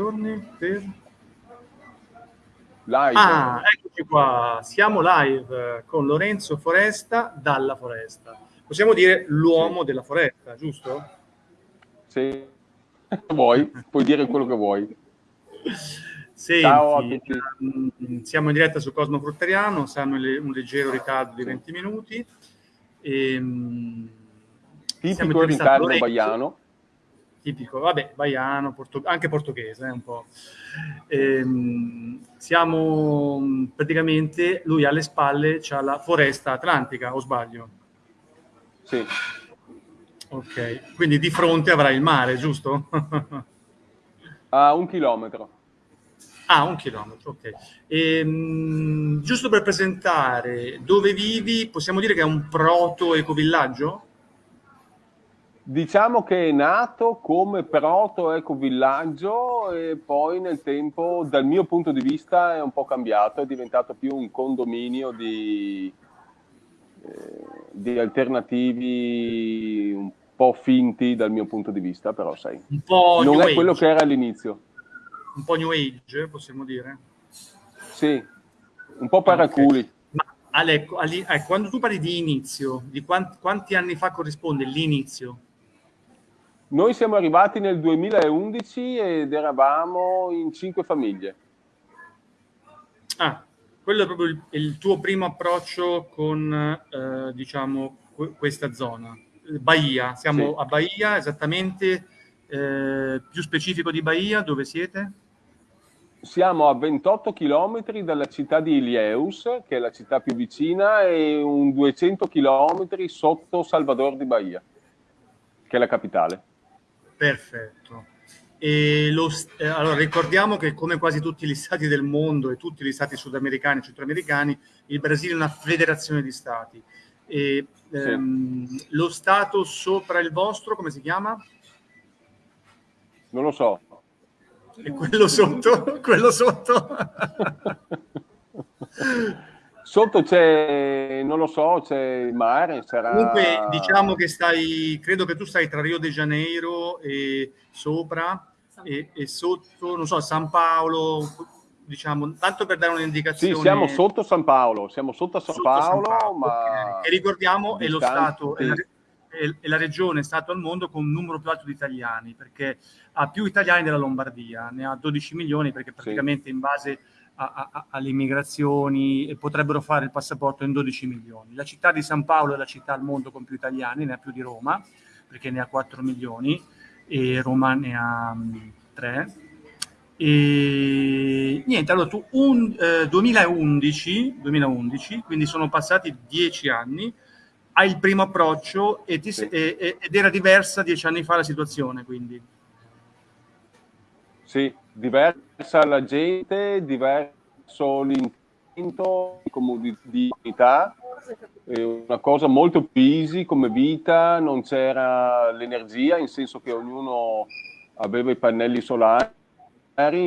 giorni per... Live. Ah, eccoci qua, siamo live con Lorenzo Foresta dalla foresta. Possiamo dire l'uomo sì. della foresta, giusto? Sì, vuoi, puoi dire quello che vuoi. Senti, Ciao a tutti. Mm, siamo in diretta su Cosmo Frutteriano, siamo in un leggero ritardo di 20 minuti. E, ehm, Tipico ritardo baiano tipico, vabbè, baiano, porto, anche portoghese eh, un po'. Ehm, siamo praticamente, lui alle spalle c'ha la foresta atlantica, o sbaglio? Sì. Ok, quindi di fronte avrà il mare, giusto? A un chilometro. Ah, un chilometro, ok. Ehm, giusto per presentare dove vivi, possiamo dire che è un proto-ecovillaggio? Diciamo che è nato come proto-ecovillaggio e poi nel tempo, dal mio punto di vista, è un po' cambiato, è diventato più un condominio di, eh, di alternativi un po' finti dal mio punto di vista, però sai, un po non New è Age. quello che era all'inizio. Un po' New Age, possiamo dire? Sì, un po' paraculi. Okay. Ma Ale, eh, quando tu parli di inizio, di quanti, quanti anni fa corrisponde l'inizio? Noi siamo arrivati nel 2011 ed eravamo in cinque famiglie. Ah, quello è proprio il, il tuo primo approccio con, eh, diciamo, questa zona. Bahia, siamo sì. a Bahia, esattamente, eh, più specifico di Bahia, dove siete? Siamo a 28 km dalla città di Ilieus, che è la città più vicina, e un 200 km sotto Salvador di Bahia, che è la capitale. Perfetto. Lo, eh, allora, ricordiamo che come quasi tutti gli stati del mondo e tutti gli stati sudamericani e centroamericani, il Brasile è una federazione di stati. E, sì. ehm, lo stato sopra il vostro, come si chiama? Non lo so. E quello sotto? quello sotto? Sotto c'è, non lo so, c'è il mare, sarà... Comunque diciamo che stai, credo che tu stai tra Rio de Janeiro e sopra e, e sotto, non so, San Paolo, diciamo, tanto per dare un'indicazione. Sì, siamo sotto San Paolo, siamo sotto a San, sotto Paolo, San Paolo, ma... E ricordiamo, è lo Stato, è la, è la regione Stato al mondo con un numero più alto di italiani, perché ha più italiani della Lombardia, ne ha 12 milioni, perché praticamente sì. in base a, a, alle immigrazioni e potrebbero fare il passaporto in 12 milioni. La città di San Paolo è la città al mondo con più italiani, ne ha più di Roma, perché ne ha 4 milioni, e Roma ne ha 3. Mm, e niente, allora tu un, eh, 2011, 2011, quindi sono passati 10 anni, hai il primo approccio e ti, sì. e, ed era diversa 10 anni fa la situazione, quindi. Sì, diversa la gente, diverso l'intento di, comunità, una cosa molto più easy come vita, non c'era l'energia, in senso che ognuno aveva i pannelli solari,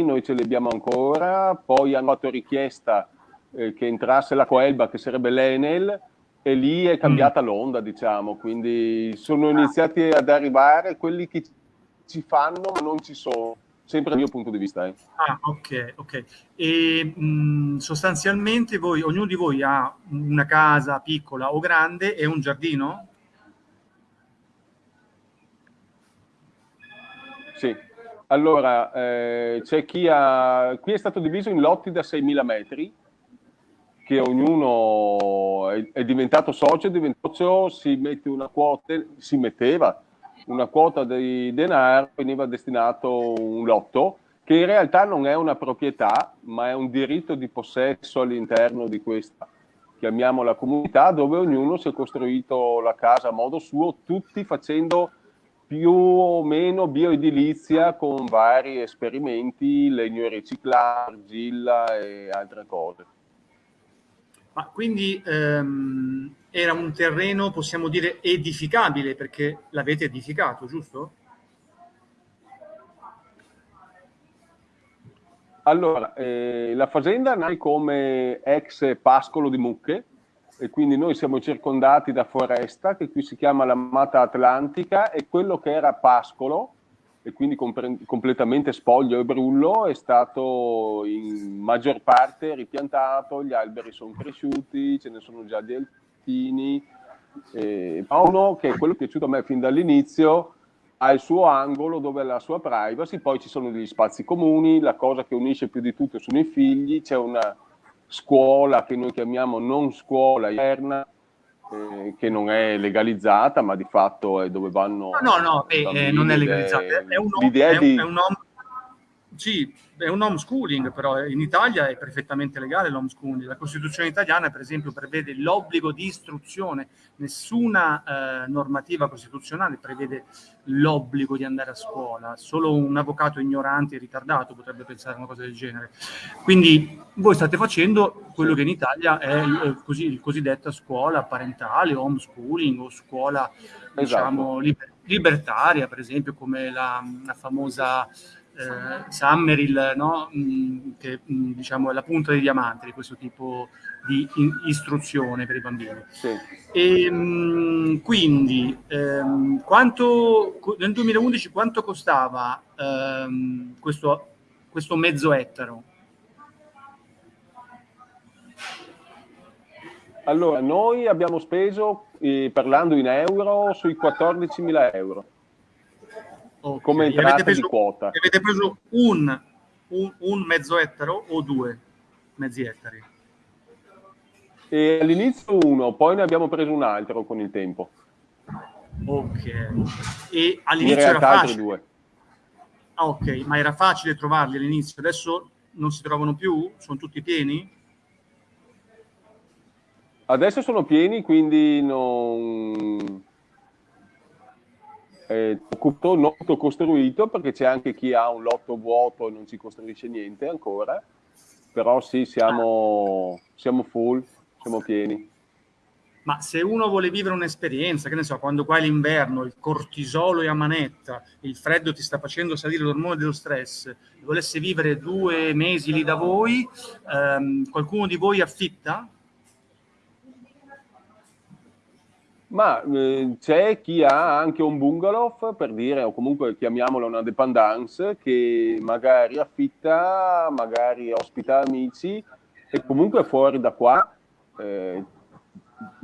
noi ce li abbiamo ancora, poi hanno fatto richiesta eh, che entrasse la Coelba, che sarebbe l'Enel, e lì è cambiata mm. l'onda, diciamo, quindi sono iniziati ad arrivare quelli che ci fanno ma non ci sono sempre dal mio punto di vista. Eh. Ah, ok, ok. E mh, sostanzialmente voi, ognuno di voi ha una casa piccola o grande e un giardino? Sì. Allora, eh, c'è chi ha... Qui è stato diviso in lotti da 6.000 metri, che ognuno è, è diventato socio, è diventato, si mette una quota, si metteva una quota di denaro veniva destinato un lotto che in realtà non è una proprietà ma è un diritto di possesso all'interno di questa chiamiamola comunità dove ognuno si è costruito la casa a modo suo tutti facendo più o meno bioedilizia con vari esperimenti legno riciclato, argilla e altre cose. Ma quindi ehm, era un terreno, possiamo dire, edificabile perché l'avete edificato, giusto? Allora, eh, la fazenda nasce come ex pascolo di mucche e quindi noi siamo circondati da foresta che qui si chiama la Mata Atlantica e quello che era pascolo e quindi completamente spoglio e brullo, è stato in maggior parte ripiantato, gli alberi sono cresciuti, ce ne sono già di altini. Eh, uno che è quello è piaciuto a me fin dall'inizio, ha il suo angolo dove ha la sua privacy, poi ci sono degli spazi comuni, la cosa che unisce più di tutto sono i figli, c'è una scuola che noi chiamiamo non scuola interna, eh, che non è legalizzata, ma di fatto è dove vanno... No, no, no eh, non è legalizzata, è un, è, un, è un, sì, è un homeschooling, però in Italia è perfettamente legale l'homeschooling. La Costituzione italiana, per esempio, prevede l'obbligo di istruzione. Nessuna eh, normativa costituzionale prevede l'obbligo di andare a scuola. Solo un avvocato ignorante e ritardato potrebbe pensare a una cosa del genere. Quindi voi state facendo quello che in Italia è il, così, il cosiddetta scuola parentale, homeschooling o scuola, esatto. diciamo, liber libertaria, per esempio, come la, la famosa eh, Summeril, no? Mm, che mm, diciamo, è la punta dei diamanti di questo tipo di istruzione per i bambini. Sì. E, mh, mm, quindi, ehm, quanto, nel 2011 quanto costava ehm, questo, questo mezzo ettaro? Allora, noi abbiamo speso, eh, parlando in euro, sui 14.000 euro. Okay. Come entrata preso, di quota. Avete preso un, un, un, mezzo ettaro o due mezzi ettari? E all'inizio uno, poi ne abbiamo preso un altro con il tempo. Ok. E all'inizio era facile. Due. Ah, ok, ma era facile trovarli all'inizio, adesso non si trovano più? Sono tutti pieni? Adesso sono pieni, quindi non eh, lotto costruito perché c'è anche chi ha un lotto vuoto e non ci costruisce niente ancora, però sì, siamo, siamo full, siamo pieni. Ma se uno vuole vivere un'esperienza, che ne so, quando qua è l'inverno, il cortisolo è a manetta, il freddo ti sta facendo salire l'ormone dello stress, volesse vivere due mesi lì da voi, ehm, qualcuno di voi affitta? Ma eh, c'è chi ha anche un bungalow, per dire, o comunque chiamiamolo una dependance, che magari affitta, magari ospita amici e comunque fuori da qua eh,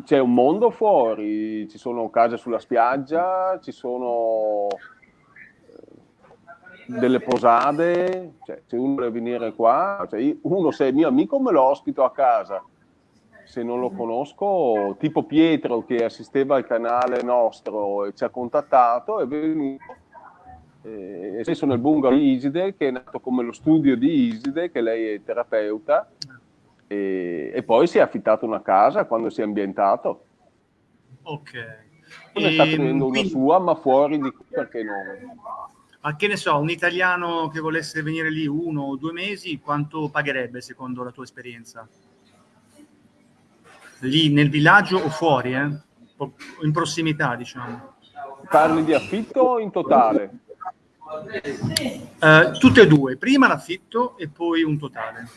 c'è un mondo fuori, ci sono case sulla spiaggia, ci sono eh, delle posade, cioè, se uno vuole venire qua, cioè, uno se è mio amico me lo ospito a casa se non lo conosco, tipo Pietro che assisteva al canale nostro e ci ha contattato, è venuto eh, stesso nel bungalow di Iside, che è nato come lo studio di Iside, che lei è terapeuta, e, e poi si è affittato una casa quando si è ambientato. Ok. Non e, sta tenendo una quindi... sua, ma fuori di qui perché no? Ma che ne so, un italiano che volesse venire lì uno o due mesi, quanto pagherebbe secondo la tua esperienza? Lì nel villaggio o fuori, eh? in prossimità, diciamo. Parli di affitto o in totale? Uh, tutte e due, prima l'affitto e poi un totale.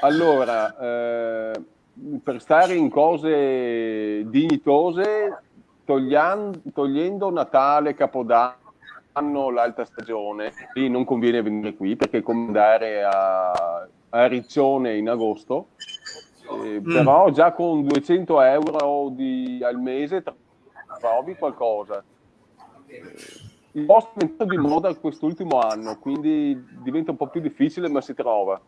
Allora, eh, per stare in cose dignitose, togliando, togliendo Natale, Capodanno, l'alta stagione, lì non conviene venire qui perché come andare a a Riccione in agosto, eh, mm. però già con 200 euro di, al mese trovi qualcosa. Il posto è diventato di moda quest'ultimo anno, quindi diventa un po' più difficile, ma si trova.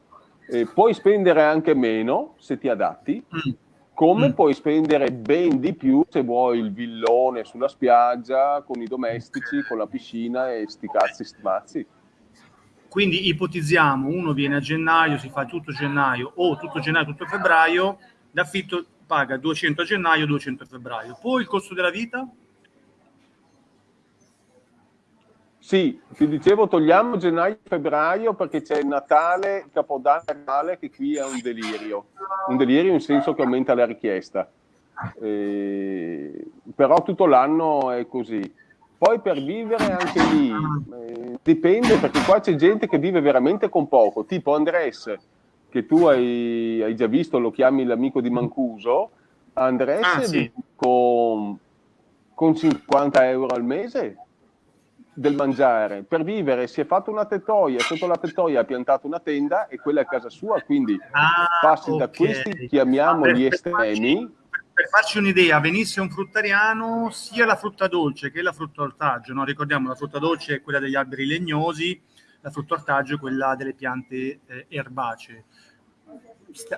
Eh, puoi spendere anche meno se ti adatti, mm. come mm. puoi spendere ben di più se vuoi il villone sulla spiaggia, con i domestici, con la piscina e sti cazzi stmazzi. Quindi ipotizziamo, uno viene a gennaio, si fa tutto gennaio o tutto gennaio, tutto febbraio, l'affitto paga 200 a gennaio, 200 a febbraio. Poi il costo della vita? Sì, ti dicevo togliamo gennaio e febbraio perché c'è Natale, Capodanno Natale che qui è un delirio. Un delirio in senso che aumenta la richiesta. Eh, però tutto l'anno è così. Poi per vivere anche lì eh, dipende perché qua c'è gente che vive veramente con poco, tipo Andres, che tu hai, hai già visto, lo chiami l'amico di Mancuso. Andres ah, sì. con con 50 euro al mese del mangiare. Per vivere si è fatto una tettoia, sotto la tettoia ha piantato una tenda e quella è casa sua, quindi ah, passi okay. da questi, chiamiamoli estremi. Per farci un'idea, venisse un fruttariano, sia la frutta dolce che la frutta ortaggio, no? ricordiamo la frutta dolce è quella degli alberi legnosi, la frutta ortaggio è quella delle piante eh, erbacee.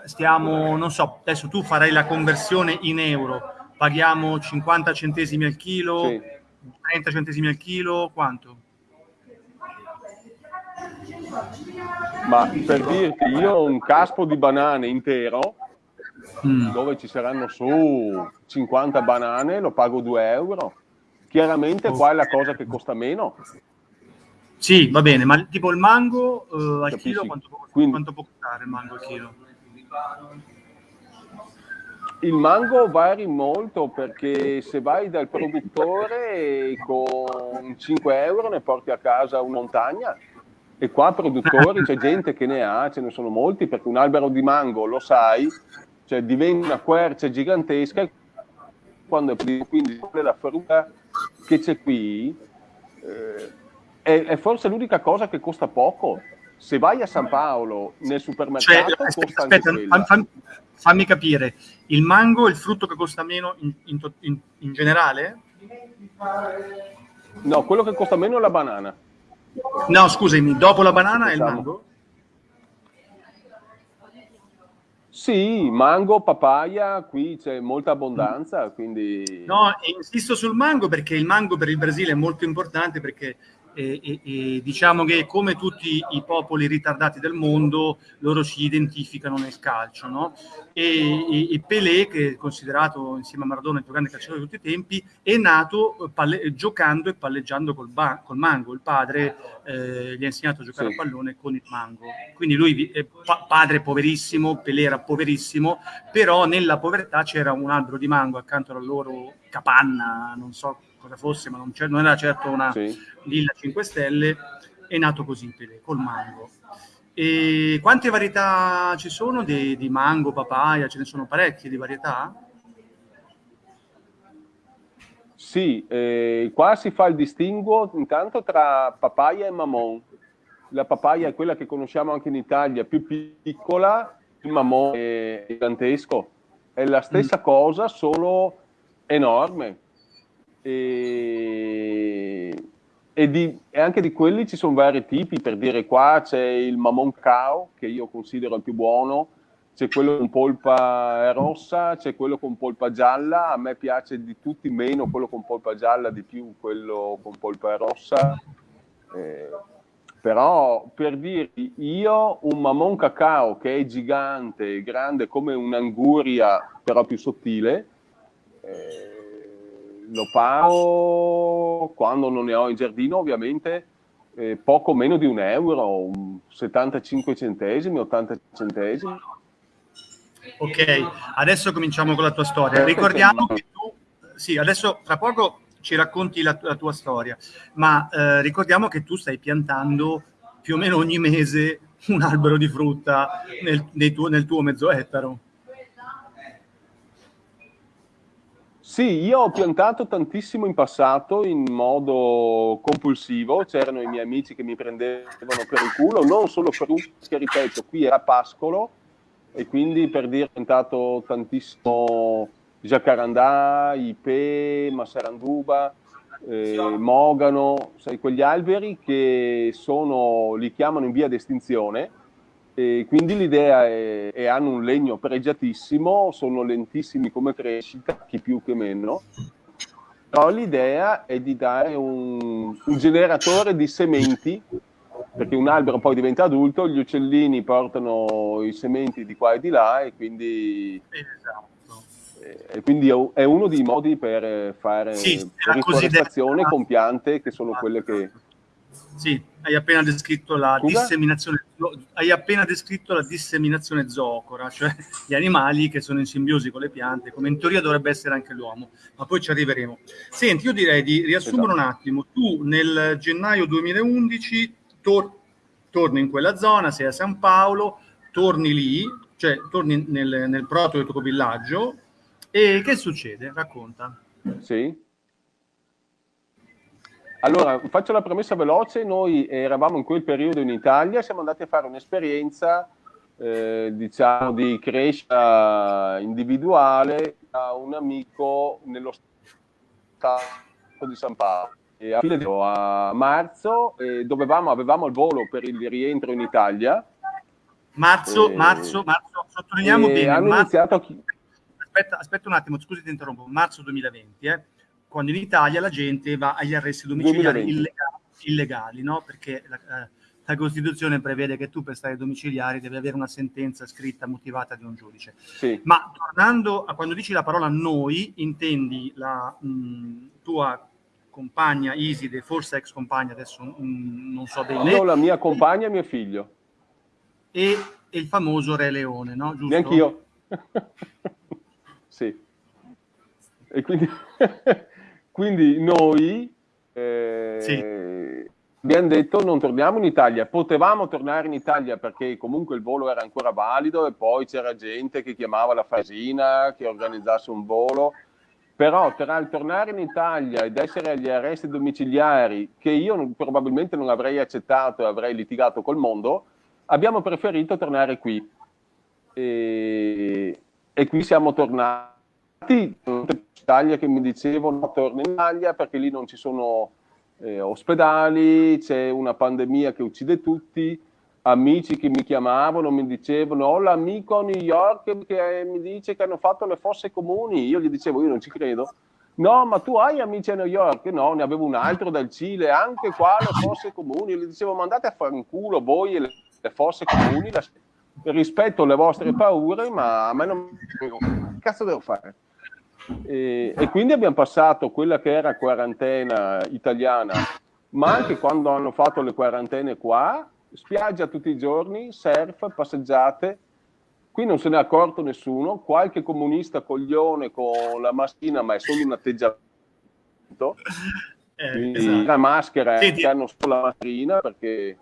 Stiamo, non so, adesso tu farai la conversione in euro, paghiamo 50 centesimi al chilo, sì. 30 centesimi al chilo, quanto? Ma per dirti, io ho un caspo di banane intero, mm. dove ci saranno su 50 banane, lo pago 2 euro. Chiaramente okay. qua è la cosa che costa meno. Sì, va bene, ma tipo il mango uh, al Capisci? chilo quanto, Quindi, quanto può costare il mango al chilo? Il mango vari molto perché se vai dal produttore con 5 euro ne porti a casa una montagna e qua produttori c'è gente che ne ha, ce ne sono molti perché un albero di mango lo sai, cioè diventa una quercia gigantesca quando è quindi la frutta che c'è qui eh, è, è forse l'unica cosa che costa poco? Se vai a San Paolo nel supermercato cioè, aspetta, aspetta fammi, fammi, capire. Il mango è il frutto che costa meno in, in, in, in, generale? no, quello che costa meno è la banana. No scusami, dopo la banana è il mango? Sì, mango, papaya, qui c'è molta abbondanza, quindi... No, insisto sul mango perché il mango per il Brasile è molto importante perché e, e, e, diciamo che come tutti i popoli ritardati del mondo loro si identificano nel calcio no? e, e, Pelé che è considerato insieme a Maradona il più grande calciatore di tutti i tempi è nato eh, palle, giocando e palleggiando col, ba, col mango il padre eh, gli ha insegnato a giocare sì. a pallone con il mango quindi lui è pa padre poverissimo Pelé era poverissimo però nella povertà c'era un albero di mango accanto alla loro capanna non so cosa fosse, ma non, non era certo una sì. Lilla 5 Stelle, è nato così Pelé, col mango. E quante varietà ci sono di, di mango, papaya? Ce ne sono parecchie di varietà? Sì, eh, qua si fa il distinguo intanto tra papaya e mamon. La papaya è quella che conosciamo anche in Italia, più piccola, il mamon è gigantesco. È la stessa mm. cosa, solo enorme e, e, di, e, anche di quelli ci sono vari tipi, per dire qua c'è il Mamon Cao, che io considero il più buono, c'è quello con polpa rossa, c'è quello con polpa gialla, a me piace di tutti meno quello con polpa gialla, di più quello con polpa rossa. Eh, però per dirti, io un Mamon Cacao che è gigante, grande come un'anguria, però più sottile, eh, lo pago quando non ne ho in giardino ovviamente eh, poco meno di un euro, 75 centesimi, 80 centesimi. Ok, adesso cominciamo con la tua storia. Ricordiamo che tu, sì, adesso tra poco ci racconti la, la tua storia, ma eh, ricordiamo che tu stai piantando più o meno ogni mese un albero di frutta nel, tuo, nel tuo mezzo ettaro. Sì, io ho piantato tantissimo in passato in modo compulsivo, c'erano i miei amici che mi prendevano per il culo, non solo frutta, ripeto, qui era pascolo. E quindi per dire ho piantato tantissimo jacarandà, ipe, massaranduba, eh, mogano, sai, quegli alberi che sono, li chiamano in via d'estinzione, e quindi l'idea è, e hanno un legno pregiatissimo, sono lentissimi come crescita, chi più che meno, però l'idea è di dare un, un, generatore di sementi, perché un albero poi diventa adulto, gli uccellini portano i sementi di qua e di là e quindi, esatto. e quindi è uno dei modi per fare sì, riforestazione con piante che sono quelle che sì, hai appena descritto la Scusa? disseminazione hai appena descritto la disseminazione zoocora, cioè gli animali che sono in simbiosi con le piante, come in teoria dovrebbe essere anche l'uomo, ma poi ci arriveremo. Senti, io direi di riassumere esatto. un attimo. Tu nel gennaio 2011 tor torni in quella zona, sei a San Paolo, torni lì, cioè torni nel, nel proto del tuo villaggio, e che succede? Racconta. Sì. Allora, faccio la premessa veloce, noi eravamo in quel periodo in Italia, siamo andati a fare un'esperienza, eh, diciamo, di crescita individuale a un amico nello stato di San Paolo. E a, fine, a marzo eh, dovevamo, avevamo il volo per il rientro in Italia. Marzo, e, marzo, marzo, sottolineiamo bene. Hanno marzo, iniziato... Aspetta, aspetta un attimo, scusi ti interrompo, marzo 2020, eh quando in Italia la gente va agli arresti domiciliari illegali, illegali, no? Perché la, eh, la, Costituzione prevede che tu per stare domiciliari devi avere una sentenza scritta motivata di un giudice. Sì. Ma tornando a quando dici la parola noi, intendi la mh, tua compagna Iside, forse ex compagna, adesso mh, non so bene. No, la mia compagna e mio figlio. E, e il famoso Re Leone, no? Giusto? Neanch'io. sì. E quindi... Quindi noi eh, sì. abbiamo detto non torniamo in Italia, potevamo tornare in Italia perché comunque il volo era ancora valido e poi c'era gente che chiamava la Fasina, che organizzasse un volo, però tra il tornare in Italia ed essere agli arresti domiciliari, che io non, probabilmente non avrei accettato e avrei litigato col mondo, abbiamo preferito tornare qui. E, e qui siamo tornati Italia che mi dicevano torna in Italia perché lì non ci sono eh, ospedali, c'è una pandemia che uccide tutti, amici che mi chiamavano mi dicevano ho l'amico a New York che mi dice che hanno fatto le fosse comuni, io gli dicevo io non ci credo, no ma tu hai amici a New York? No, ne avevo un altro dal Cile, anche qua le fosse comuni, gli dicevo ma andate a fare un culo voi e le, le fosse comuni, la, rispetto alle vostre paure ma a me non... che cazzo devo fare? E, e, quindi abbiamo passato quella che era quarantena italiana, ma anche quando hanno fatto le quarantene qua, spiaggia tutti i giorni, surf, passeggiate. Qui non se ne è accorto nessuno, qualche comunista coglione con la mascherina, ma è solo un atteggiamento. Eh, esatto. La maschera sì, che hanno solo la mascherina perché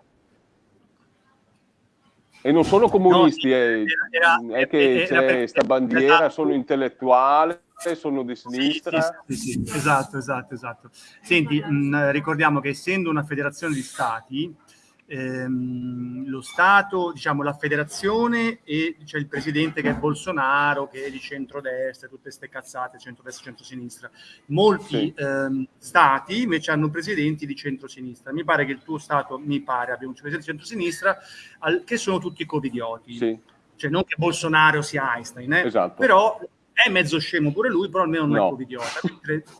e non sono comunisti, no, eh. era, era, è che c'è questa bandiera, esatto. sono intellettuale, sono di sinistra. Sì, sì, sì, esatto, esatto, esatto. Senti, mh, ricordiamo che essendo una federazione di stati, ehm, lo Stato, diciamo la federazione e c'è il presidente che è Bolsonaro, che è di centrodestra, tutte queste cazzate, centrodestra, centrosinistra. Molti ehm, stati invece hanno presidenti di centrosinistra. Mi pare che il tuo Stato, mi pare, abbia un presidente di centrosinistra, al, che sono tutti covidioti. Sì. Cioè non che Bolsonaro sia Einstein, eh? esatto. però è mezzo scemo pure lui, però almeno non no. è covidiota.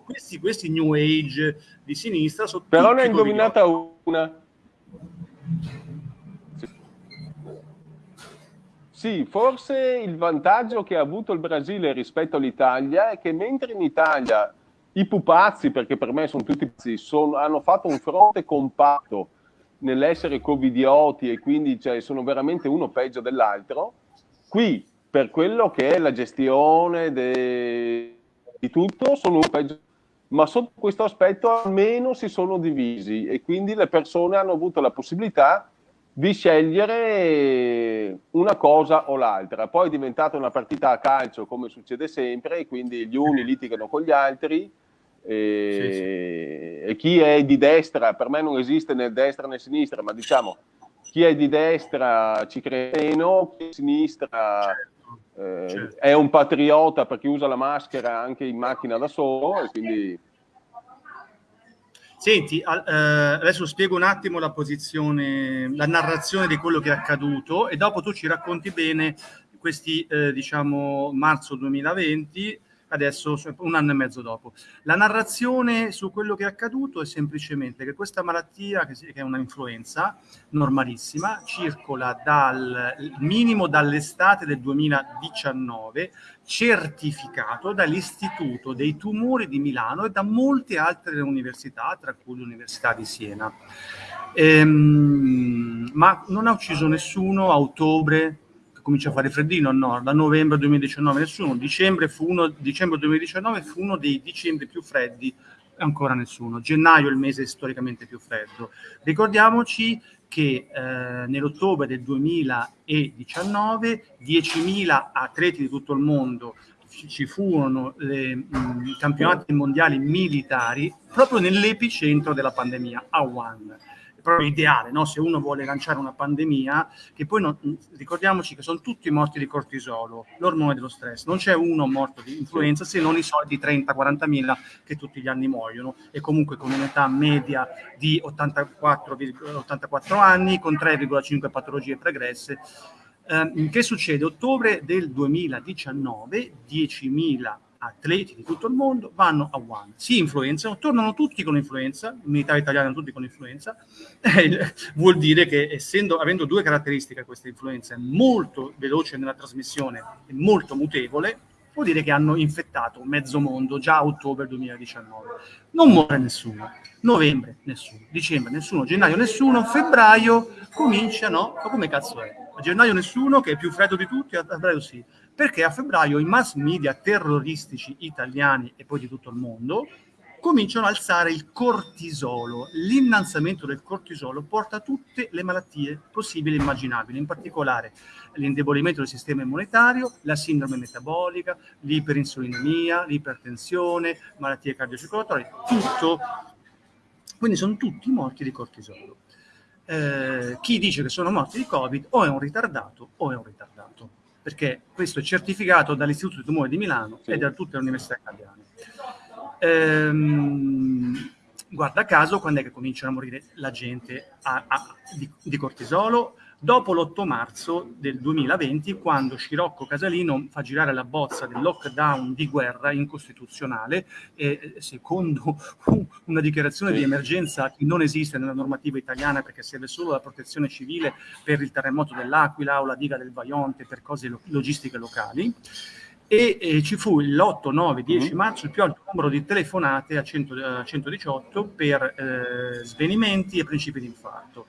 Questi, questi, new age di sinistra sono Però ne ha indovinata una. Sì. forse il vantaggio che ha avuto il Brasile rispetto all'Italia è che mentre in Italia i pupazzi, perché per me sono tutti pazzi, sono, hanno fatto un fronte compatto nell'essere covidioti e quindi cioè, sono veramente uno peggio dell'altro, qui per quello che è la gestione de... di tutto sono peggio ma sotto questo aspetto almeno si sono divisi e quindi le persone hanno avuto la possibilità di scegliere una cosa o l'altra. Poi è diventata una partita a calcio come succede sempre e quindi gli uni litigano con gli altri e, sì, sì. e chi è di destra, per me non esiste né destra né sinistra, ma diciamo chi è di destra ci crede meno, chi è di sinistra eh, certo. è un patriota perché usa la maschera anche in macchina da solo e quindi... Senti, eh, adesso spiego un attimo la posizione, la narrazione di quello che è accaduto e dopo tu ci racconti bene questi, eh, diciamo, marzo 2020 adesso un anno e mezzo dopo. La narrazione su quello che è accaduto è semplicemente che questa malattia, che è una influenza normalissima, circola dal minimo dall'estate del 2019, certificato dall'Istituto dei tumori di Milano e da molte altre università, tra cui l'Università di Siena. Ehm, ma non ha ucciso nessuno a ottobre comincia a fare freddino, no, da novembre 2019 nessuno, dicembre, fu uno, dicembre 2019 fu uno dei dicembre più freddi, ancora nessuno, gennaio è il mese storicamente più freddo. Ricordiamoci che eh, nell'ottobre del 2019 10.000 atleti di tutto il mondo ci furono i campionati mondiali militari proprio nell'epicentro della pandemia, a Wuhan proprio ideale, no? se uno vuole lanciare una pandemia, che poi non, ricordiamoci che sono tutti morti di cortisolo, l'ormone dello stress, non c'è uno morto di influenza se non i soliti 30-40 mila che tutti gli anni muoiono e comunque con un'età media di 84, 84 anni, con 3,5 patologie pregresse. Eh, che succede? Ottobre del 2019, 10.000 atleti di tutto il mondo vanno a Wuhan, si influenzano, tornano tutti con influenza, i militari italiani tutti con influenza, eh, vuol dire che essendo, avendo due caratteristiche questa influenza, è molto veloce nella trasmissione e molto mutevole, vuol dire che hanno infettato mezzo mondo già a ottobre 2019. Non muore nessuno, novembre nessuno, dicembre nessuno, gennaio nessuno, febbraio comincia, no? Ma come cazzo è? A gennaio nessuno, che è più freddo di tutti, a febbraio sì perché a febbraio i mass media terroristici italiani e poi di tutto il mondo cominciano ad alzare il cortisolo. L'innalzamento del cortisolo porta a tutte le malattie possibili e immaginabili, in particolare l'indebolimento del sistema immunitario, la sindrome metabolica, l'iperinsulinemia, l'ipertensione, malattie cardiocircolatorie, tutto. Quindi sono tutti morti di cortisolo. Eh, chi dice che sono morti di Covid o è un ritardato o è un ritardato perché questo è certificato dall'Istituto di Tumore di Milano sì. e da tutte le università italiane. Ehm, guarda caso, quando è che cominciano a morire la gente a, a, di, di cortisolo? Dopo l'8 marzo del 2020, quando Scirocco Casalino fa girare la bozza del lockdown di guerra incostituzionale, e secondo una dichiarazione di emergenza che non esiste nella normativa italiana perché serve solo la protezione civile per il terremoto dell'Aquila o la diga del Vaionte per cose lo logistiche locali, e, e, ci fu l'8, 9, 10 marzo il più alto numero di telefonate a, 100, a 118 per eh, svenimenti e principi di infarto.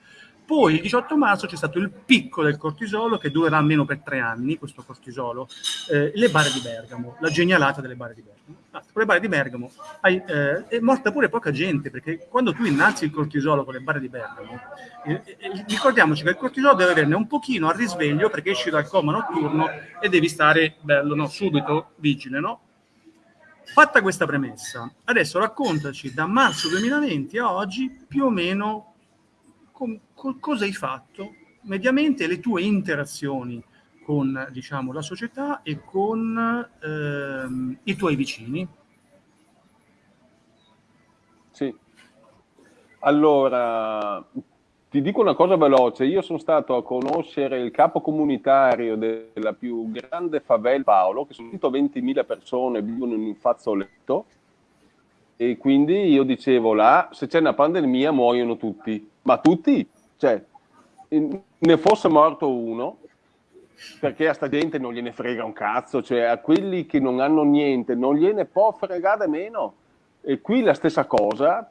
Poi il 18 marzo c'è stato il picco del cortisolo che durerà almeno per tre anni, questo cortisolo, eh, le bare di Bergamo, la genialata delle bare di Bergamo. Ah, con le bare di Bergamo hai, eh, è morta pure poca gente perché quando tu innalzi il cortisolo con le bare di Bergamo, eh, eh, ricordiamoci che il cortisolo deve averne un pochino al risveglio perché esci dal coma notturno e devi stare bello, no? subito vigile, no? Fatta questa premessa, adesso raccontaci da marzo 2020 a oggi più o meno cosa hai fatto mediamente le tue interazioni con diciamo, la società e con ehm, i tuoi vicini. Sì. Allora, ti dico una cosa veloce, io sono stato a conoscere il capo comunitario della più grande favela Paolo, che sono 120.000 persone, vivono in un fazzoletto, e quindi io dicevo là, se c'è una pandemia muoiono tutti, ma tutti, cioè, ne fosse morto uno, perché a sta gente non gliene frega un cazzo, cioè a quelli che non hanno niente non gliene può fregare meno. E qui la stessa cosa,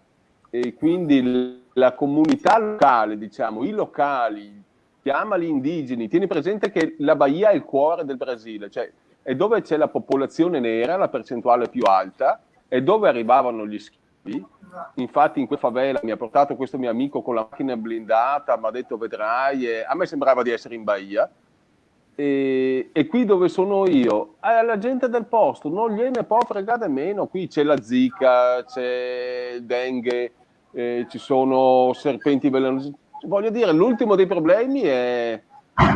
e quindi la comunità locale, diciamo, i locali, chiamali indigeni, tieni presente che la Bahia è il cuore del Brasile, cioè è dove c'è la popolazione nera, la percentuale più alta, e dove arrivavano gli schiavi. Infatti in quella favela mi ha portato questo mio amico con la macchina blindata, mi ha detto vedrai, e a me sembrava di essere in Bahia. E, e qui dove sono io, alla gente del posto non gliene può fregare meno, qui c'è la zika, c'è il dengue, eh, ci sono serpenti velenosi. Voglio dire, l'ultimo dei problemi è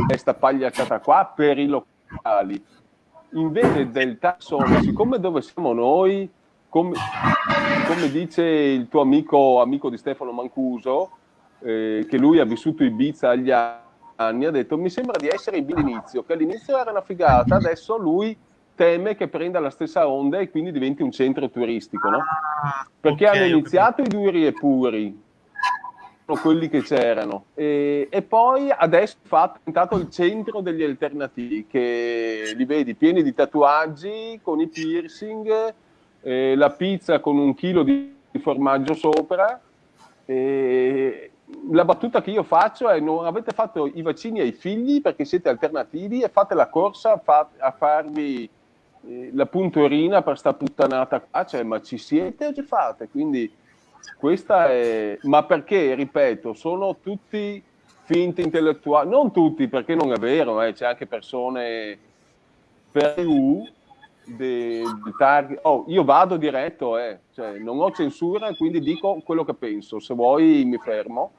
questa pagliacciata qua per i locali. Invece del tassone, siccome dove siamo noi, come, come, dice il tuo amico, amico di Stefano Mancuso, eh, che lui ha vissuto Ibiza agli anni, ha detto mi sembra di essere Ibiza all'inizio, che all'inizio era una figata, adesso lui teme che prenda la stessa onda e quindi diventi un centro turistico, no? Perché okay, hanno iniziato i duri e puri, quelli che c'erano, e, e, poi adesso è diventato il centro degli alternativi, che li vedi pieni di tatuaggi, con i piercing, eh, la pizza con un chilo di formaggio sopra. Eh, la battuta che io faccio è non avete fatto i vaccini ai figli perché siete alternativi e fate la corsa fa, a farvi eh, la puntorina per sta puttanata qua, cioè, ma ci siete o ci fate? Quindi questa è... Ma perché, ripeto, sono tutti finti intellettuali, non tutti perché non è vero, eh, c'è anche persone per del target. Oh, io vado diretto, eh. cioè, non ho censura, quindi dico quello che penso. Se vuoi mi fermo.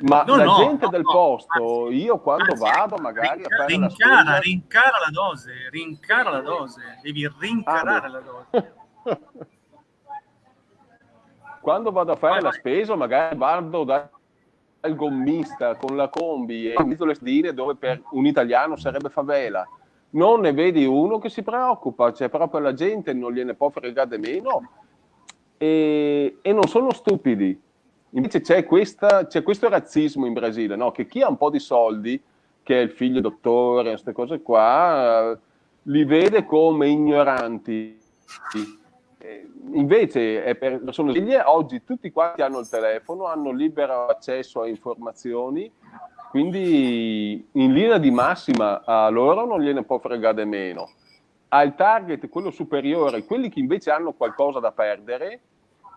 Ma no, la no, gente no, del posto, io quando anzi, vado magari rincara, a fare rincara, la spesa... rincara la dose, rincara la dose, devi rincarare ah, la dose. quando vado a fare vai, la vai. spesa magari vado dal gommista con la combi e in mezzo alle stine dove per un italiano sarebbe favela non ne vedi uno che si preoccupa, cioè proprio la gente non gliene può fregare meno e, e non sono stupidi. Invece c'è, questo razzismo in Brasile, no? che chi ha un po' di soldi, che è il figlio dottore, queste cose qua, li vede come ignoranti. Invece per sono figlie, oggi tutti quanti hanno il telefono, hanno libero accesso a informazioni quindi in linea di massima a loro non gliene può fregare meno. Al target, quello superiore, quelli che invece hanno qualcosa da perdere,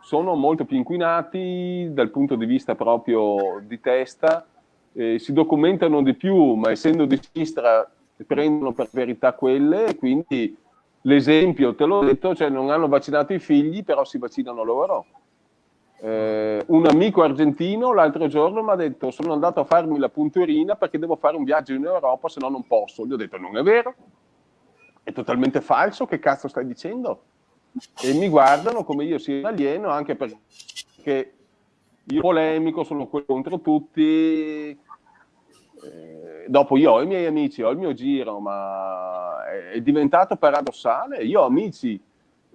sono molto più inquinati dal punto di vista proprio di testa, eh, si documentano di più, ma essendo di sinistra prendono per verità quelle, quindi l'esempio, te l'ho detto, cioè non hanno vaccinato i figli, però si vaccinano loro. Eh, un amico argentino l'altro giorno mi ha detto sono andato a farmi la punturina perché devo fare un viaggio in Europa, se no non posso. Gli ho detto non è vero, è totalmente falso, che cazzo stai dicendo? E mi guardano come io sia alieno anche perché io polemico, sono contro tutti. Eh, dopo io ho i miei amici, ho il mio giro, ma è diventato paradossale. Io ho amici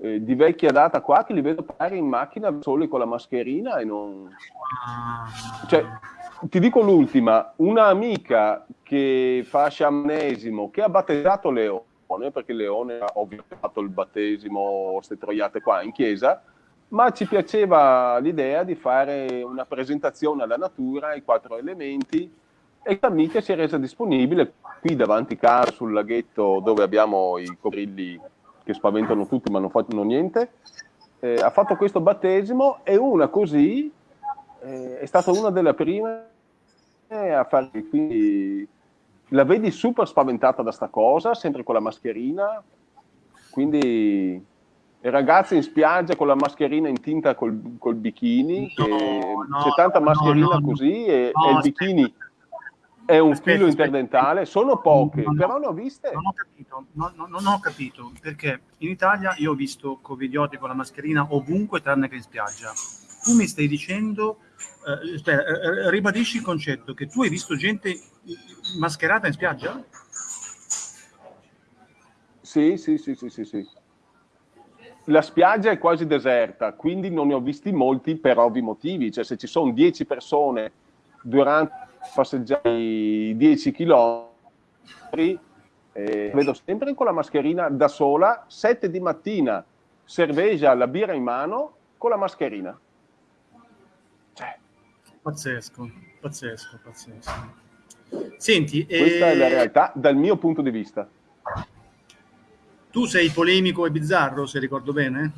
eh, di vecchia data qua che li vedo parlare in macchina soli con la mascherina e non... Cioè, ti dico l'ultima, una amica che fa sciamanesimo, che ha battezzato Leone, perché Leone ha ovviamente fatto il battesimo, queste troiate qua in chiesa, ma ci piaceva l'idea di fare una presentazione alla natura, ai quattro elementi, e l'amica si è resa disponibile qui davanti a casa sul laghetto dove abbiamo i coccodrilli che spaventano tutti ma non fanno niente, eh, ha fatto questo battesimo e una così eh, è stata una delle prime a fare, quindi la vedi super spaventata da sta cosa, sempre con la mascherina, quindi ragazzi in spiaggia con la mascherina in tinta col, col bikini, no, no, c'è tanta mascherina no, così e, e il bikini è un aspetta, filo aspetta. interdentale, sono poche, no, no, però ne ho viste. Non ho capito, no, non ho capito, perché in Italia io ho visto covidioti con la mascherina ovunque tranne che in spiaggia. Tu mi stai dicendo, eh, aspetta, eh, ribadisci il concetto, che tu hai visto gente mascherata in spiaggia? Sì, sì, sì, sì, sì, sì. La spiaggia è quasi deserta, quindi non ne ho visti molti per ovvi motivi. Cioè, se ci sono 10 persone durante passeggiare 10 km, eh, vedo sempre con la mascherina da sola, 7 di mattina, cervesa, la birra in mano, con la mascherina. Cioè. Pazzesco, pazzesco, pazzesco. Senti, questa eh... è la realtà dal mio punto di vista. Tu sei polemico e bizzarro, se ricordo bene?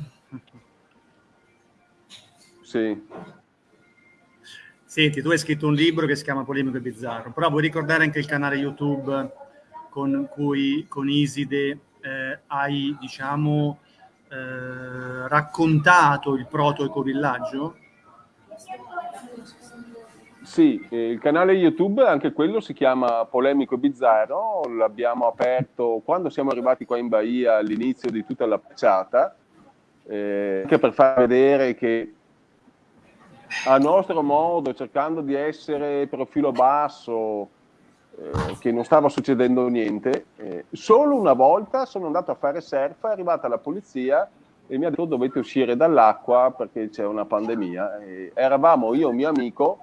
Sì. Senti, tu hai scritto un libro che si chiama Polemico e Bizzarro, però vuoi ricordare anche il canale YouTube con cui con Iside eh, hai, diciamo, eh, raccontato il proto-ecovillaggio? Sì, eh, il canale YouTube, anche quello si chiama Polemico e Bizzarro, l'abbiamo aperto quando siamo arrivati qua in Bahia all'inizio di tutta la facciata, eh, anche per far vedere che a nostro modo, cercando di essere profilo basso, eh, che non stava succedendo niente. Eh, solo una volta sono andato a fare surf, è arrivata la polizia e mi ha detto dovete uscire dall'acqua perché c'è una pandemia. E eravamo io e mio amico,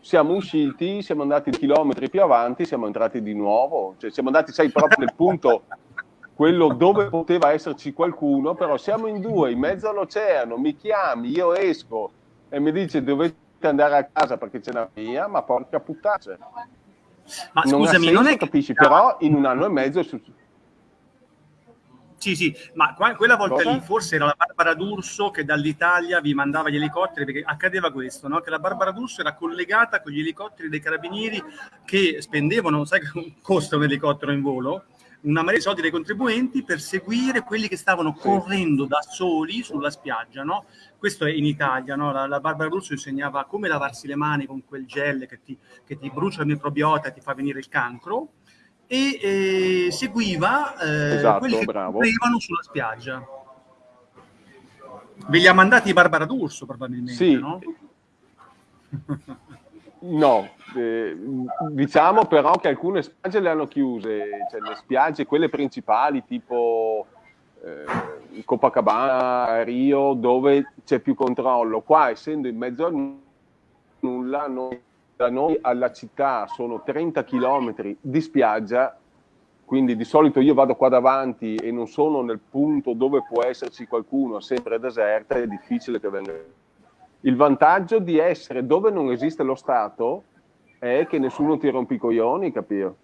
siamo usciti, siamo andati chilometri più avanti, siamo entrati di nuovo, cioè siamo andati, sai, proprio nel punto quello dove poteva esserci qualcuno, però siamo in due, in mezzo all'oceano, mi chiami, io esco, e mi dice dovete andare a casa perché c'è una mia, ma porca puttana. Ma non scusami, senso, non è che... capisci, però in un anno e mezzo è successo. Sì, sì, ma quella volta Cosa? lì forse era la Barbara D'Urso che dall'Italia vi mandava gli elicotteri, perché accadeva questo, no? che la Barbara D'Urso era collegata con gli elicotteri dei carabinieri che spendevano, sai che costa un elicottero in volo? Una marea di soldi dei contribuenti per seguire quelli che stavano correndo da soli sulla spiaggia, no? Questo è in Italia, no? La, la Barbara Russo insegnava come lavarsi le mani con quel gel che ti, che ti brucia il microbiota e ti fa venire il cancro e eh, seguiva eh, esatto, quelli che correvano sulla spiaggia. Ve li ha mandati Barbara D'Urso probabilmente, sì. no? No, eh, diciamo però che alcune spiagge le hanno chiuse, cioè le spiagge, quelle principali tipo eh, Copacabana, Rio, dove c'è più controllo. Qua, essendo in mezzo a nulla, noi, da noi alla città sono 30 km di spiaggia, quindi di solito io vado qua davanti e non sono nel punto dove può esserci qualcuno, sempre deserta, è difficile che venga il vantaggio di essere dove non esiste lo Stato è che nessuno ti rompe i coglioni, capito?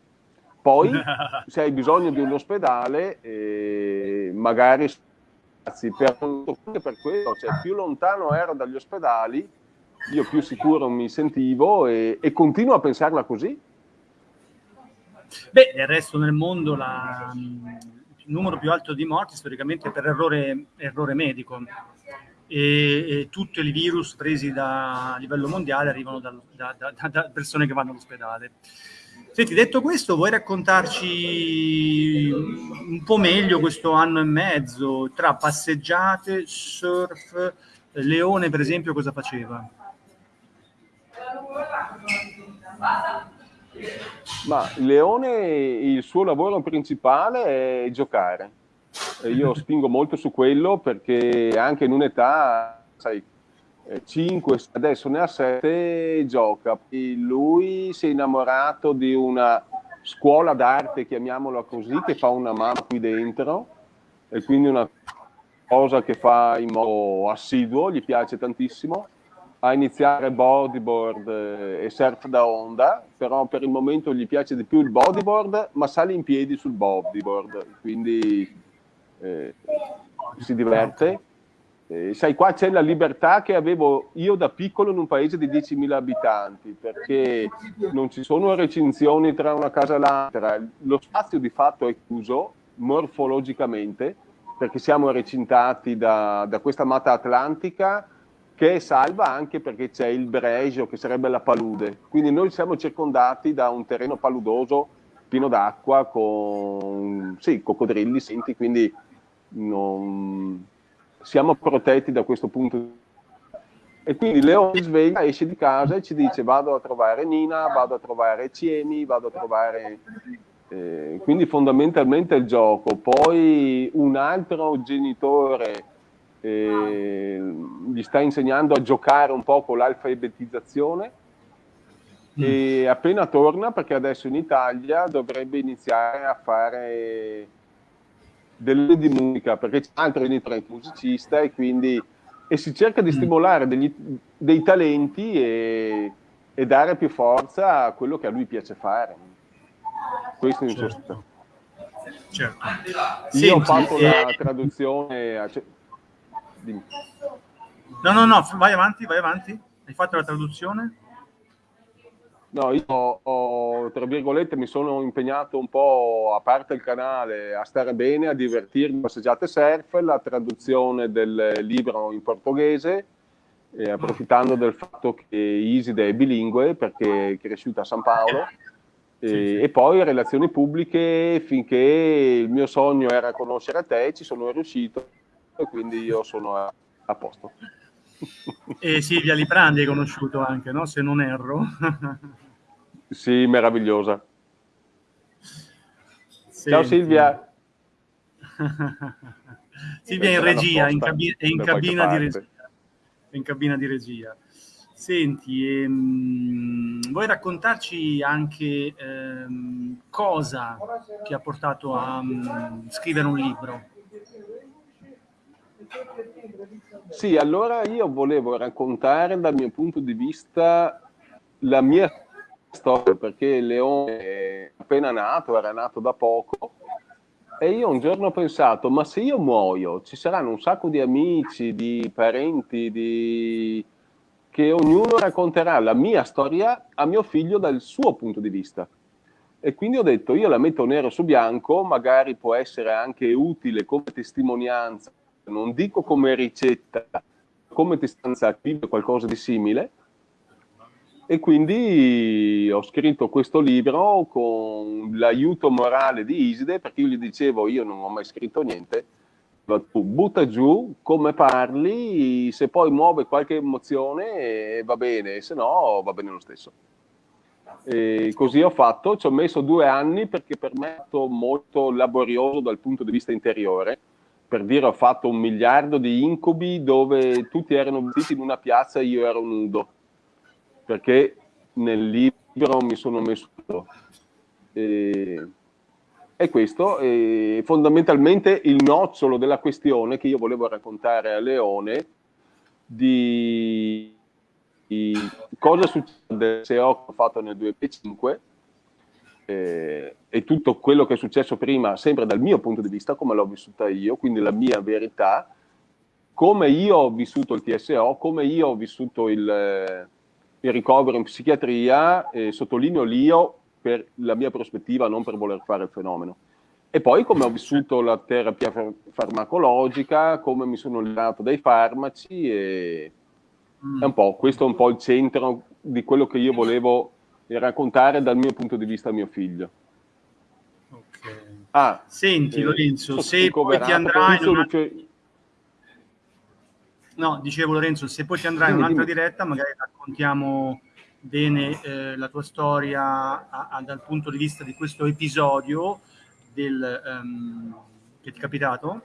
Poi, se hai bisogno di un ospedale, eh, magari per, per quello, cioè più lontano ero dagli ospedali, io più sicuro mi sentivo e, e continuo a pensarla così. Beh, del resto nel mondo la, il numero più alto di morti storicamente per errore, errore medico e, e tutti i virus presi da, a livello mondiale arrivano da, da, da persone che vanno all'ospedale. Senti, detto questo, vuoi raccontarci un po' meglio questo anno e mezzo tra passeggiate, surf, Leone per esempio cosa faceva? Ma Leone il suo lavoro principale è giocare io spingo molto su quello perché anche in un'età, sai, 5, eh, adesso ne ha 7, gioca. Lui si è innamorato di una scuola d'arte, chiamiamola così, che fa una mano qui dentro e quindi una cosa che fa in modo assiduo, gli piace tantissimo. A iniziare bodyboard eh, e surf da onda, però per il momento gli piace di più il bodyboard, ma sale in piedi sul bodyboard, quindi eh, si diverte. Eh, sai, qua c'è la libertà che avevo io da piccolo in un paese di 10.000 abitanti, perché non ci sono recinzioni tra una casa e l'altra, lo spazio di fatto è chiuso morfologicamente, perché siamo recintati da, da questa mata atlantica che è salva anche perché c'è il Brejo, che sarebbe la palude. Quindi noi siamo circondati da un terreno paludoso pieno d'acqua con sì, coccodrilli, senti, quindi non... siamo protetti da questo punto e quindi Leone si sveglia, esce di casa e ci dice vado a trovare Nina, vado a trovare Ciemi, vado a trovare... Eh, quindi fondamentalmente il gioco. Poi un altro genitore eh, gli sta insegnando a giocare un po' con l'alfabetizzazione e appena torna, perché adesso in Italia dovrebbe iniziare a fare delle di musica, perché c'è altro in Italia musicista e quindi e si cerca di stimolare degli, dei talenti e, e, dare più forza a quello che a lui piace fare. Questo in certo. sostanza. Certo. Io Senti, ho fatto eh... la traduzione. A... No, no, no, vai avanti, vai avanti. Hai fatto la traduzione? No, io ho, tra virgolette, mi sono impegnato un po', a parte il canale, a stare bene, a divertirmi, passeggiate surf, la traduzione del libro in portoghese, eh, approfittando del fatto che Iside è bilingue perché è cresciuta a San Paolo, e, sì, sì. e poi relazioni pubbliche, finché il mio sogno era conoscere te, ci sono riuscito e quindi io sono a, a posto. E Silvia Liprandi hai conosciuto anche, no? se non erro. Sì, meravigliosa. Senti. Ciao Silvia. Silvia è in regia, in cabina, è in cabina di regia. È in cabina di regia. Senti, ehm, vuoi raccontarci anche ehm, cosa ti ha portato a um, scrivere un libro? Sì, allora io volevo raccontare dal mio punto di vista la mia storia perché Leone è appena nato, era nato da poco e io un giorno ho pensato, ma se io muoio ci saranno un sacco di amici, di parenti, di... che ognuno racconterà la mia storia a mio figlio dal suo punto di vista. E quindi ho detto, io la metto nero su bianco, magari può essere anche utile come testimonianza, non dico come ricetta, come testimonianza attiva, qualcosa di simile, e quindi ho scritto questo libro con l'aiuto morale di Iside, perché io gli dicevo, io non ho mai scritto niente, tu butta giù come parli, se poi muove qualche emozione va bene, se no va bene lo stesso. E così ho fatto, ci ho messo due anni perché per me è stato molto laborioso dal punto di vista interiore. Per dire, ho fatto un miliardo di incubi dove tutti erano vestiti in una piazza e io ero nudo. Perché nel libro mi sono messo e, e questo è fondamentalmente il nocciolo della questione che io volevo raccontare a Leone di, di cosa succede se ho fatto nel 2005 eh, e tutto quello che è successo prima sempre dal mio punto di vista come l'ho vissuta io quindi la mia verità come io ho vissuto il TSO come io ho vissuto il il ricovero in psichiatria, eh, sottolineo l'io per la mia prospettiva, non per voler fare il fenomeno. E poi come ho vissuto la terapia farmacologica, come mi sono liberato dai farmaci e mm. è un po', questo è un po' il centro di quello che io volevo raccontare dal mio punto di vista a mio figlio. Okay. Ah, Senti eh, Lorenzo, se poi ti andrai... Una... No, dicevo Lorenzo, se poi ti andrai in un'altra diretta, magari raccontiamo bene eh, la tua storia a, a, dal punto di vista di questo episodio del, um, che ti è capitato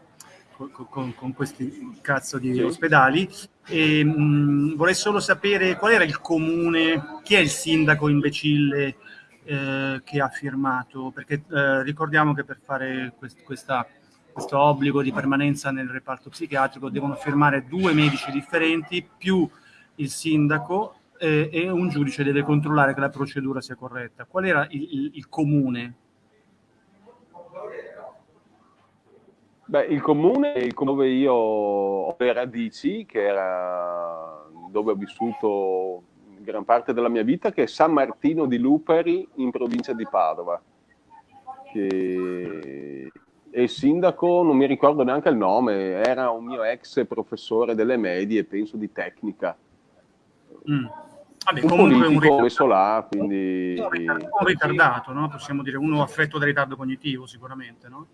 con, con, questi cazzo di sì. ospedali. E, mh, vorrei solo sapere qual era il comune, chi è il sindaco imbecille eh, che ha firmato, perché eh, ricordiamo che per fare quest, questa questo obbligo di permanenza nel reparto psichiatrico devono firmare due medici differenti più il sindaco eh, e un giudice deve controllare che la procedura sia corretta. Qual era il, il, il comune? Beh, il comune il comune dove io ho le radici, che era dove ho vissuto gran parte della mia vita, che è San Martino di Luperi in provincia di Padova. Che e il sindaco non mi ricordo neanche il nome, era un mio ex professore delle medie, penso di tecnica. Mm. Vabbè, un comunque un ritardato, messo là, quindi... Un ritardato, no? possiamo dire, uno affetto da ritardo cognitivo sicuramente, no?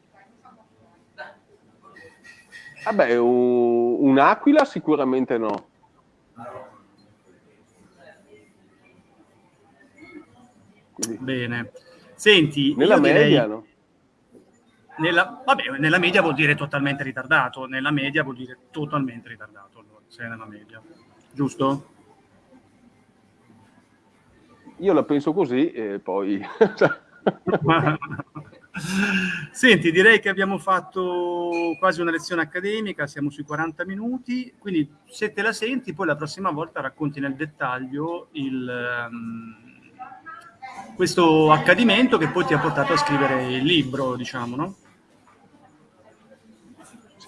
Vabbè, un, un'aquila sicuramente no. Quindi... Bene. Senti, nella media, direi... no? Nella, vabbè, nella media vuol dire totalmente ritardato, nella media vuol dire totalmente ritardato, allora, se è nella media, giusto? Io la penso così e poi... Senti, direi che abbiamo fatto quasi una lezione accademica, siamo sui 40 minuti, quindi se te la senti, poi la prossima volta racconti nel dettaglio il, um, questo accadimento che poi ti ha portato a scrivere il libro, diciamo, no?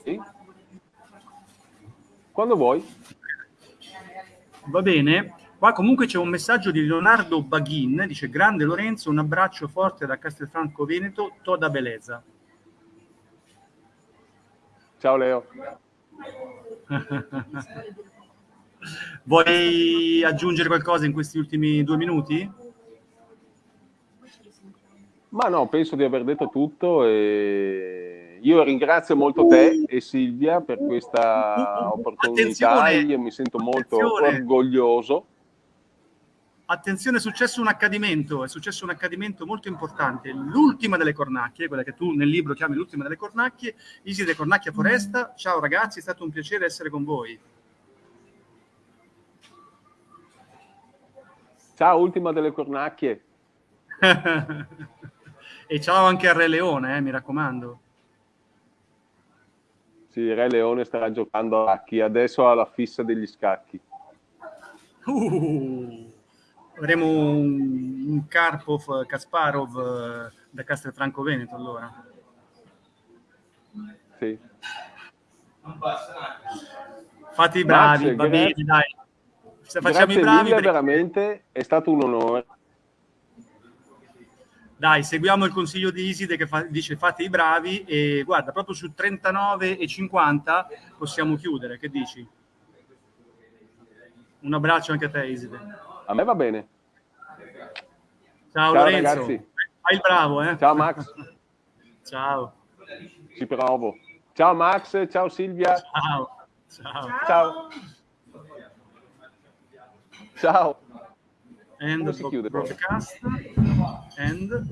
Sì. Quando vuoi. Va bene. Qua comunque c'è un messaggio di Leonardo Baghin, dice grande Lorenzo, un abbraccio forte da Castelfranco Veneto, toda bellezza. Ciao Leo. Vuoi aggiungere qualcosa in questi ultimi due minuti? Ma no, penso di aver detto tutto e io ringrazio molto te e Silvia per questa opportunità, attenzione, io mi sento molto attenzione. orgoglioso. Attenzione, è successo un accadimento, è successo un accadimento molto importante, l'ultima delle cornacchie, quella che tu nel libro chiami l'ultima delle cornacchie, Iside Cornacchia Foresta, ciao ragazzi, è stato un piacere essere con voi. Ciao, ultima delle cornacchie. e ciao anche a Re Leone, eh, mi raccomando. Sì, Re Leone starà giocando a scacchi, adesso ha la fissa degli scacchi. Uh, avremo un, un Karpov Kasparov eh, da Castelfranco Veneto allora. Sì. Fate i bravi, va bene, dai. Se facciamo i bravi, mille, veramente è stato un onore. Dai, seguiamo il consiglio di Iside che fa, dice fate i bravi e guarda, proprio su 39 e 50 possiamo chiudere, che dici? Un abbraccio anche a te Iside. A me va bene. Ciao, Ciao Lorenzo. Ragazzi. Fai il bravo, eh? Ciao Max. ciao. Ci provo. Ciao Max, ciao Silvia. Ciao. Ciao. Ciao. Ciao. End broadcast. End.